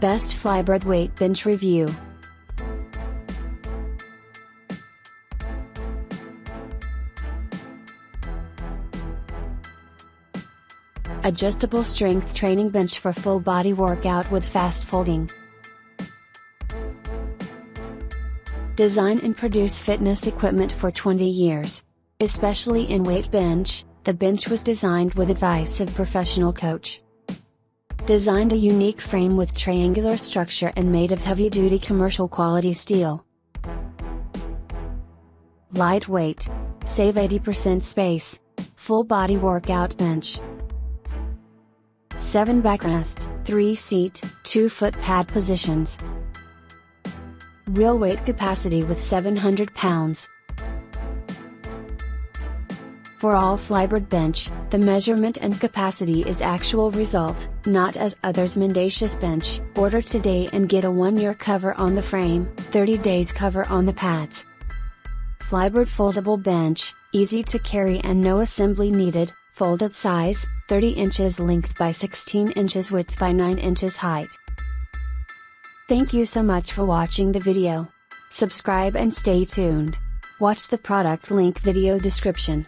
Best Flybird Weight Bench Review Adjustable strength training bench for full body workout with fast folding. Design and produce fitness equipment for 20 years. Especially in weight bench, the bench was designed with advice of professional coach. Designed a unique frame with triangular structure and made of heavy-duty commercial quality steel. Lightweight. Save 80% space. Full body workout bench. 7 backrest, 3 seat, 2 foot pad positions. Real weight capacity with 700 pounds. For all Flybird bench, the measurement and capacity is actual result, not as others mendacious bench. Order today and get a 1 year cover on the frame, 30 days cover on the pads. Flybird foldable bench, easy to carry and no assembly needed, folded size, 30 inches length by 16 inches width by 9 inches height. Thank you so much for watching the video. Subscribe and stay tuned. Watch the product link video description.